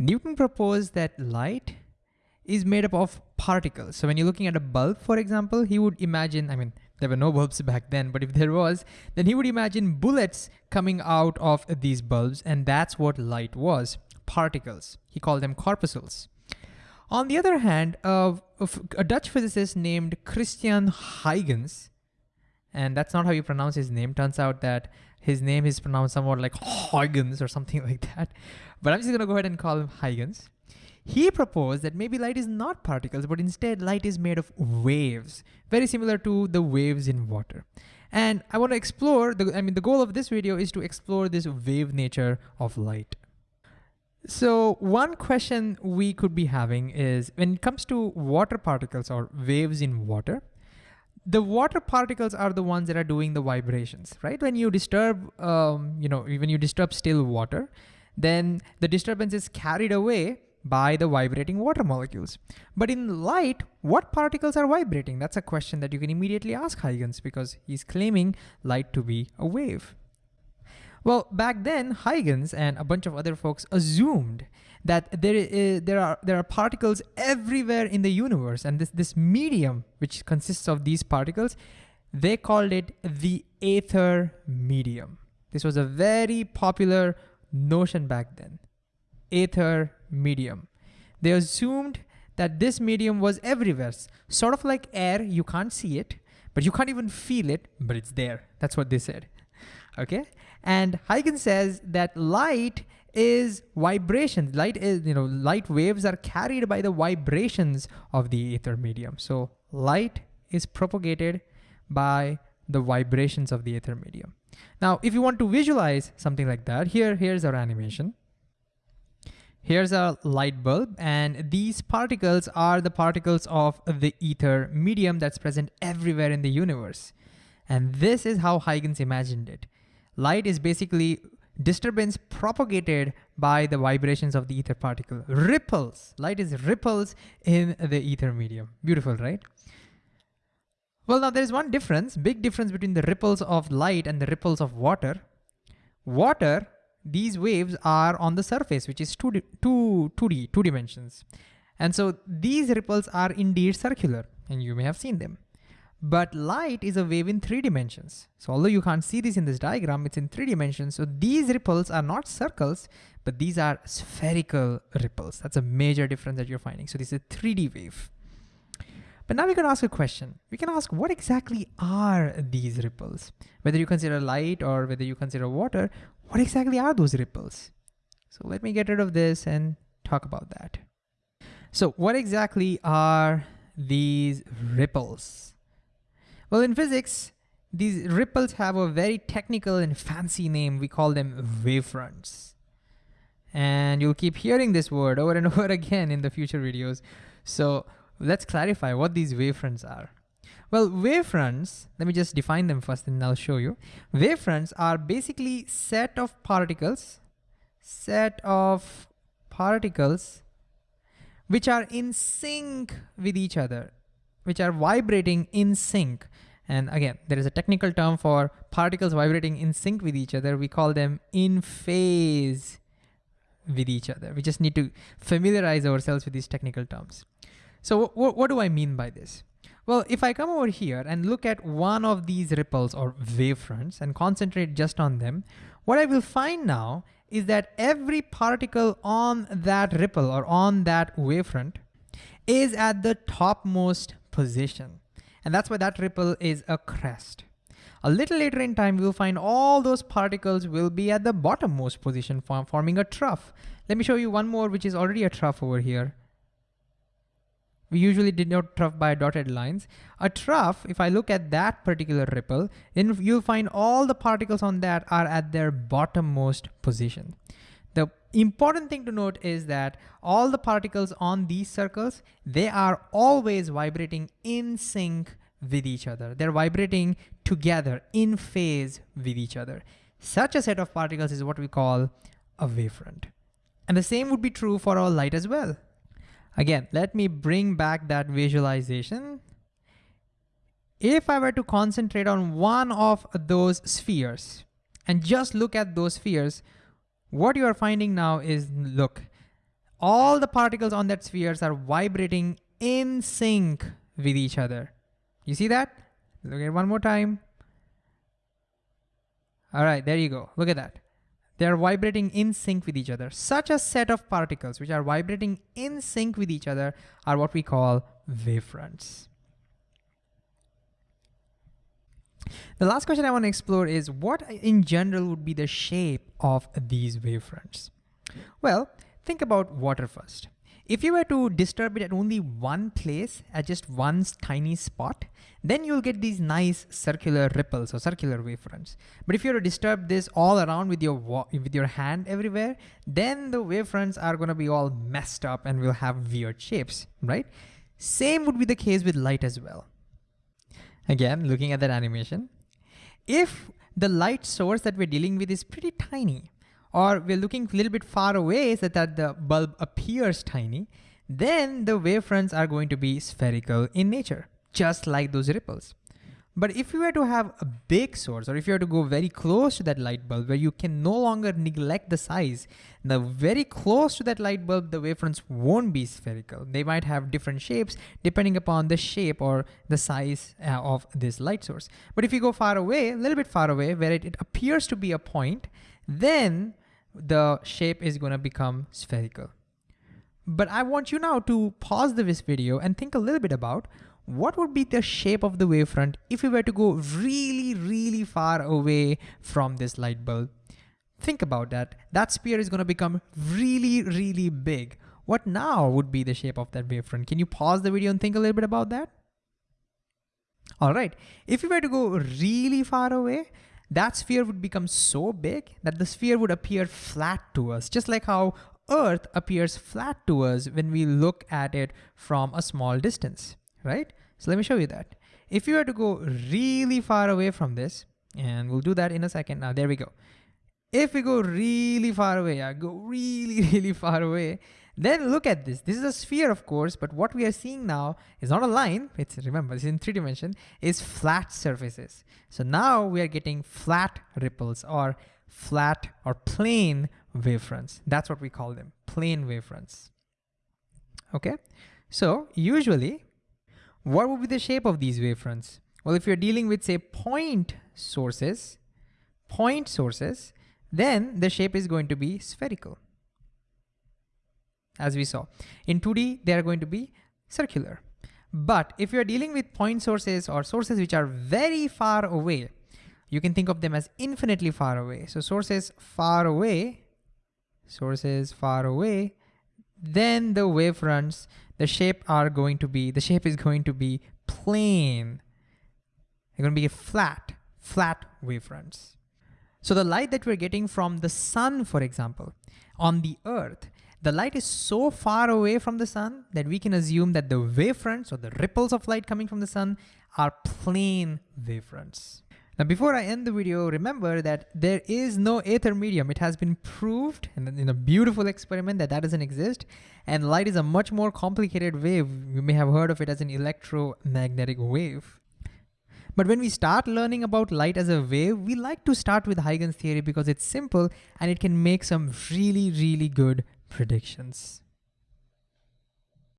Newton proposed that light is made up of particles. So when you're looking at a bulb, for example, he would imagine, I mean, there were no bulbs back then, but if there was, then he would imagine bullets coming out of these bulbs, and that's what light was, particles. He called them corpuscles. On the other hand, a Dutch physicist named Christian Huygens, and that's not how you pronounce his name. Turns out that his name is pronounced somewhat like Huygens or something like that. But I'm just gonna go ahead and call him Huygens. He proposed that maybe light is not particles, but instead light is made of waves, very similar to the waves in water. And I wanna explore, the, I mean, the goal of this video is to explore this wave nature of light. So one question we could be having is when it comes to water particles or waves in water, the water particles are the ones that are doing the vibrations, right? When you disturb, um, you know, when you disturb still water, then the disturbance is carried away by the vibrating water molecules. But in light, what particles are vibrating? That's a question that you can immediately ask Huygens because he's claiming light to be a wave. Well, back then, Huygens and a bunch of other folks assumed that there, is, eh, there, are, there are particles everywhere in the universe, and this, this medium, which consists of these particles, they called it the aether medium. This was a very popular notion back then, aether medium. They assumed that this medium was everywhere, sort of like air, you can't see it, but you can't even feel it, but it's there. That's what they said, okay? And Huygens says that light is vibrations. Light is, you know, light waves are carried by the vibrations of the ether medium. So light is propagated by the vibrations of the ether medium. Now, if you want to visualize something like that, here, here's our animation. Here's a light bulb, and these particles are the particles of the ether medium that's present everywhere in the universe. And this is how Huygens imagined it. Light is basically disturbance propagated by the vibrations of the ether particle. Ripples, light is ripples in the ether medium. Beautiful, right? Well, now there's one difference, big difference between the ripples of light and the ripples of water. Water, these waves are on the surface, which is 2D, 2, 2D, two dimensions. And so these ripples are indeed circular, and you may have seen them. But light is a wave in three dimensions. So although you can't see this in this diagram, it's in three dimensions. So these ripples are not circles, but these are spherical ripples. That's a major difference that you're finding. So this is a 3D wave. But now we can ask a question. We can ask what exactly are these ripples? Whether you consider light or whether you consider water, what exactly are those ripples? So let me get rid of this and talk about that. So what exactly are these ripples? Well, in physics, these ripples have a very technical and fancy name. We call them wavefronts. And you'll keep hearing this word over and over again in the future videos. So let's clarify what these wavefronts are. Well, wavefronts, let me just define them first and I'll show you. Wavefronts are basically set of particles, set of particles which are in sync with each other which are vibrating in sync. And again, there is a technical term for particles vibrating in sync with each other. We call them in phase with each other. We just need to familiarize ourselves with these technical terms. So what do I mean by this? Well, if I come over here and look at one of these ripples or wavefronts and concentrate just on them, what I will find now is that every particle on that ripple or on that wavefront is at the topmost position. And that's why that ripple is a crest. A little later in time, we'll find all those particles will be at the bottommost position form, forming a trough. Let me show you one more, which is already a trough over here. We usually denote trough by dotted lines. A trough, if I look at that particular ripple, then you'll find all the particles on that are at their bottommost position. Important thing to note is that all the particles on these circles, they are always vibrating in sync with each other. They're vibrating together in phase with each other. Such a set of particles is what we call a wavefront. And the same would be true for our light as well. Again, let me bring back that visualization. If I were to concentrate on one of those spheres and just look at those spheres, what you are finding now is, look, all the particles on that spheres are vibrating in sync with each other. You see that? Look at one more time. All right, there you go. Look at that. They are vibrating in sync with each other. Such a set of particles which are vibrating in sync with each other are what we call wavefronts. The last question I want to explore is what in general would be the shape of these wavefronts? Well, think about water first. If you were to disturb it at only one place, at just one tiny spot, then you'll get these nice circular ripples or circular wavefronts. But if you were to disturb this all around with your with your hand everywhere, then the wavefronts are gonna be all messed up and will have weird shapes, right? Same would be the case with light as well. Again, looking at that animation, if the light source that we're dealing with is pretty tiny, or we're looking a little bit far away so that the bulb appears tiny, then the wavefronts are going to be spherical in nature, just like those ripples. But if you were to have a big source, or if you were to go very close to that light bulb where you can no longer neglect the size, now very close to that light bulb, the wavefronts won't be spherical. They might have different shapes depending upon the shape or the size uh, of this light source. But if you go far away, a little bit far away, where it, it appears to be a point, then the shape is gonna become spherical. But I want you now to pause this video and think a little bit about what would be the shape of the wavefront if we were to go really, really far away from this light bulb. Think about that. That sphere is gonna become really, really big. What now would be the shape of that wavefront? Can you pause the video and think a little bit about that? All right, if we were to go really far away, that sphere would become so big that the sphere would appear flat to us, just like how Earth appears flat to us when we look at it from a small distance, right? So let me show you that. If you were to go really far away from this, and we'll do that in a second. Now, there we go. If we go really far away, I go really, really far away, then look at this. This is a sphere, of course, but what we are seeing now is not a line. It's remember, it's in three dimension, is flat surfaces. So now we are getting flat ripples or flat or plane wavefronts. That's what we call them, plane wavefronts. Okay, so usually, what would be the shape of these wavefronts? Well, if you're dealing with say point sources, point sources, then the shape is going to be spherical as we saw. In 2D, they are going to be circular. But if you're dealing with point sources or sources which are very far away, you can think of them as infinitely far away. So sources far away, sources far away, then the wavefronts, the shape are going to be, the shape is going to be plane. They're going to be flat, flat wavefronts. So the light that we're getting from the sun, for example, on the earth the light is so far away from the sun that we can assume that the wavefronts or the ripples of light coming from the sun are plane wavefronts. Now, before I end the video, remember that there is no aether medium. It has been proved in a beautiful experiment that that doesn't exist. And light is a much more complicated wave. You may have heard of it as an electromagnetic wave. But when we start learning about light as a wave, we like to start with Huygens theory because it's simple and it can make some really, really good predictions.